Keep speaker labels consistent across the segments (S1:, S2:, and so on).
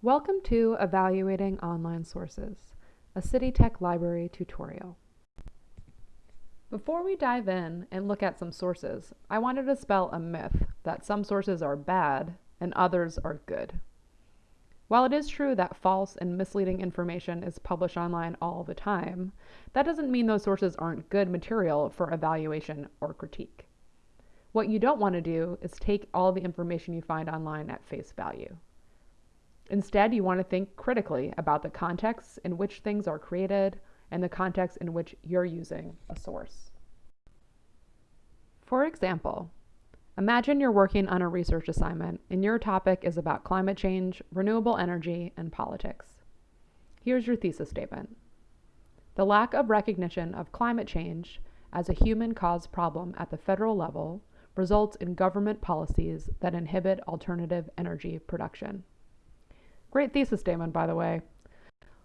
S1: Welcome to Evaluating Online Sources, a City Tech Library tutorial. Before we dive in and look at some sources, I wanted to spell a myth that some sources are bad and others are good. While it is true that false and misleading information is published online all the time, that doesn't mean those sources aren't good material for evaluation or critique. What you don't want to do is take all the information you find online at face value. Instead, you want to think critically about the contexts in which things are created and the context in which you're using a source. For example, imagine you're working on a research assignment and your topic is about climate change, renewable energy, and politics. Here's your thesis statement. The lack of recognition of climate change as a human caused problem at the federal level results in government policies that inhibit alternative energy production. Great thesis statement, by the way.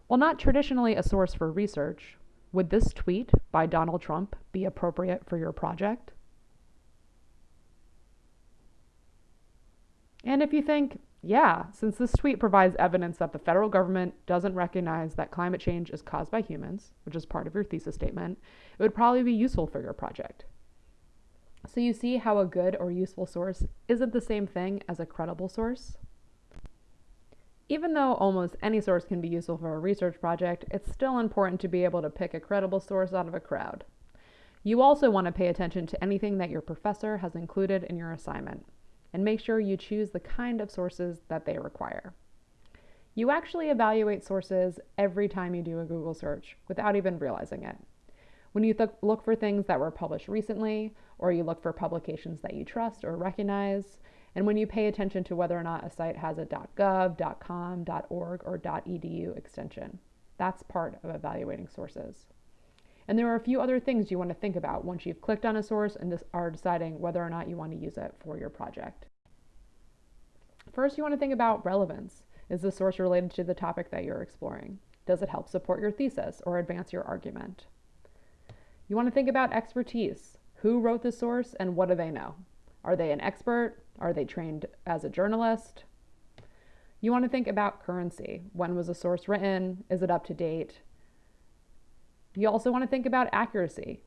S1: While not traditionally a source for research, would this tweet by Donald Trump be appropriate for your project? And if you think, yeah, since this tweet provides evidence that the federal government doesn't recognize that climate change is caused by humans, which is part of your thesis statement, it would probably be useful for your project. So you see how a good or useful source isn't the same thing as a credible source? Even though almost any source can be useful for a research project, it's still important to be able to pick a credible source out of a crowd. You also want to pay attention to anything that your professor has included in your assignment, and make sure you choose the kind of sources that they require. You actually evaluate sources every time you do a Google search without even realizing it. When you look for things that were published recently, or you look for publications that you trust or recognize, and when you pay attention to whether or not a site has a .gov, .com, .org, or .edu extension. That's part of evaluating sources. And there are a few other things you want to think about once you've clicked on a source and are deciding whether or not you want to use it for your project. First, you want to think about relevance. Is the source related to the topic that you're exploring? Does it help support your thesis or advance your argument? You want to think about expertise. Who wrote the source and what do they know? Are they an expert? Are they trained as a journalist? You want to think about currency. When was a source written? Is it up to date? You also want to think about accuracy.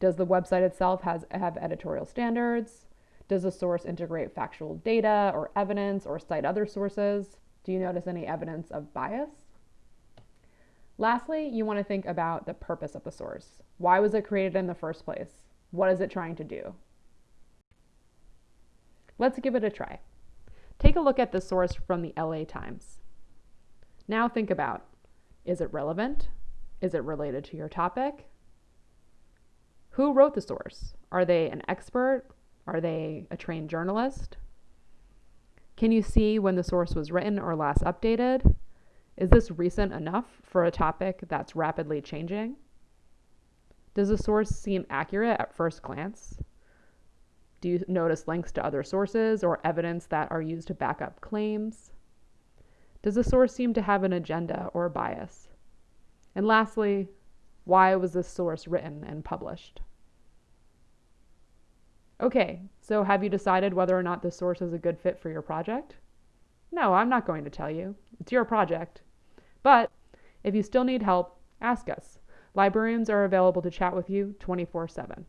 S1: Does the website itself has, have editorial standards? Does the source integrate factual data or evidence or cite other sources? Do you notice any evidence of bias? Lastly, you want to think about the purpose of the source. Why was it created in the first place? What is it trying to do? Let's give it a try. Take a look at the source from the LA Times. Now think about, is it relevant? Is it related to your topic? Who wrote the source? Are they an expert? Are they a trained journalist? Can you see when the source was written or last updated? Is this recent enough for a topic that's rapidly changing? Does the source seem accurate at first glance? Do you notice links to other sources or evidence that are used to back up claims? Does the source seem to have an agenda or bias? And lastly, why was this source written and published? Okay, so have you decided whether or not this source is a good fit for your project? No, I'm not going to tell you. It's your project. But if you still need help, ask us. Librarians are available to chat with you 24 7.